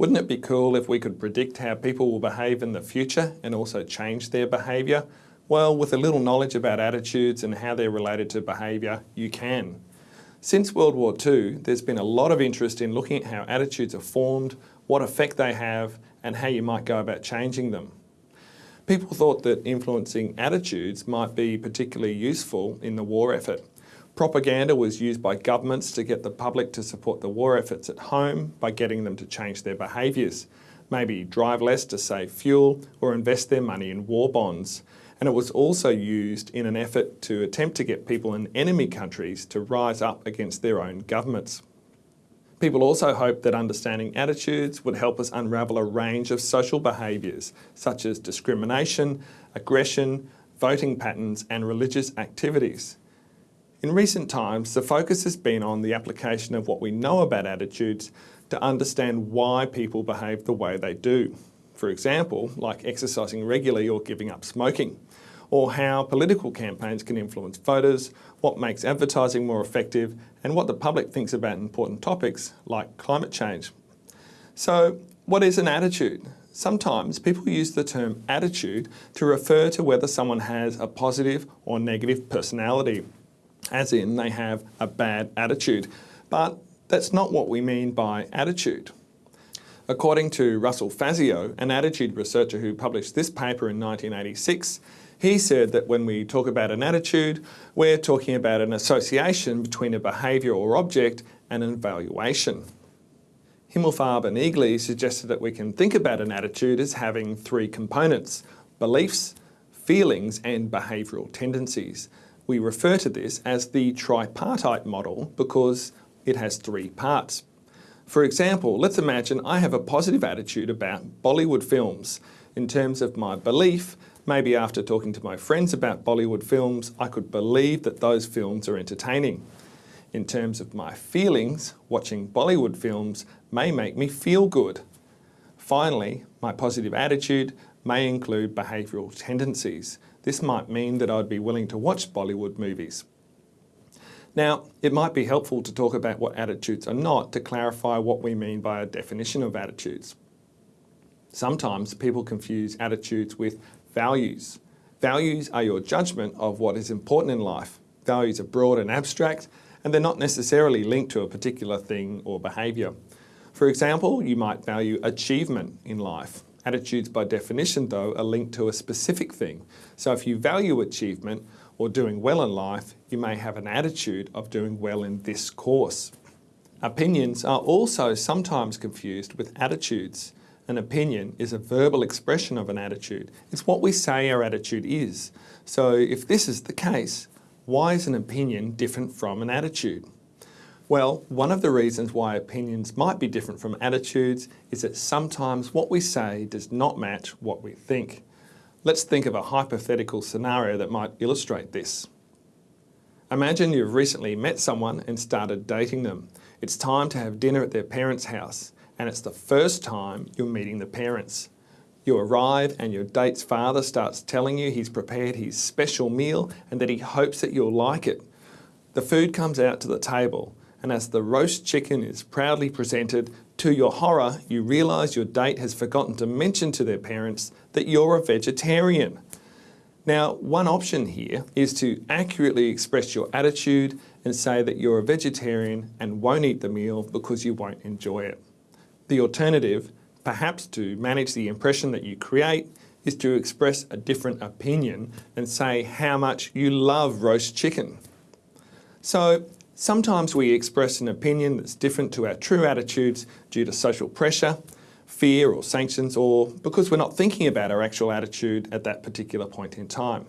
Wouldn't it be cool if we could predict how people will behave in the future and also change their behaviour? Well, with a little knowledge about attitudes and how they're related to behaviour, you can. Since World War II, there's been a lot of interest in looking at how attitudes are formed, what effect they have, and how you might go about changing them. People thought that influencing attitudes might be particularly useful in the war effort. Propaganda was used by governments to get the public to support the war efforts at home by getting them to change their behaviours. Maybe drive less to save fuel or invest their money in war bonds. And it was also used in an effort to attempt to get people in enemy countries to rise up against their own governments. People also hoped that understanding attitudes would help us unravel a range of social behaviours, such as discrimination, aggression, voting patterns and religious activities. In recent times, the focus has been on the application of what we know about attitudes to understand why people behave the way they do. For example, like exercising regularly or giving up smoking, or how political campaigns can influence voters, what makes advertising more effective, and what the public thinks about important topics like climate change. So, what is an attitude? Sometimes people use the term attitude to refer to whether someone has a positive or negative personality as in they have a bad attitude. But that's not what we mean by attitude. According to Russell Fazio, an attitude researcher who published this paper in 1986, he said that when we talk about an attitude, we're talking about an association between a behaviour or object and an evaluation. Himmelfarb and Eagly suggested that we can think about an attitude as having three components, beliefs, feelings and behavioural tendencies. We refer to this as the tripartite model because it has three parts. For example, let's imagine I have a positive attitude about Bollywood films. In terms of my belief, maybe after talking to my friends about Bollywood films, I could believe that those films are entertaining. In terms of my feelings, watching Bollywood films may make me feel good. Finally, my positive attitude may include behavioural tendencies. This might mean that I'd be willing to watch Bollywood movies. Now, it might be helpful to talk about what attitudes are not to clarify what we mean by a definition of attitudes. Sometimes people confuse attitudes with values. Values are your judgment of what is important in life. Values are broad and abstract, and they're not necessarily linked to a particular thing or behaviour. For example, you might value achievement in life. Attitudes by definition though are linked to a specific thing. So if you value achievement or doing well in life, you may have an attitude of doing well in this course. Opinions are also sometimes confused with attitudes. An opinion is a verbal expression of an attitude. It's what we say our attitude is. So if this is the case, why is an opinion different from an attitude? Well, one of the reasons why opinions might be different from attitudes is that sometimes what we say does not match what we think. Let's think of a hypothetical scenario that might illustrate this. Imagine you've recently met someone and started dating them. It's time to have dinner at their parents' house and it's the first time you're meeting the parents. You arrive and your date's father starts telling you he's prepared his special meal and that he hopes that you'll like it. The food comes out to the table and as the roast chicken is proudly presented, to your horror, you realise your date has forgotten to mention to their parents that you're a vegetarian. Now, one option here is to accurately express your attitude and say that you're a vegetarian and won't eat the meal because you won't enjoy it. The alternative, perhaps to manage the impression that you create, is to express a different opinion and say how much you love roast chicken. So Sometimes we express an opinion that's different to our true attitudes due to social pressure, fear or sanctions, or because we're not thinking about our actual attitude at that particular point in time.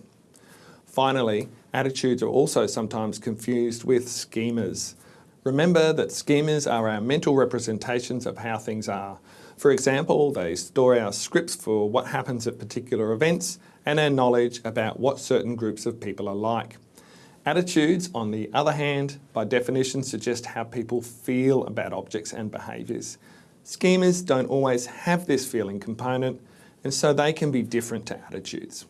Finally, attitudes are also sometimes confused with schemas. Remember that schemas are our mental representations of how things are. For example, they store our scripts for what happens at particular events and our knowledge about what certain groups of people are like. Attitudes, on the other hand, by definition suggest how people feel about objects and behaviours. Schemas don't always have this feeling component and so they can be different to attitudes.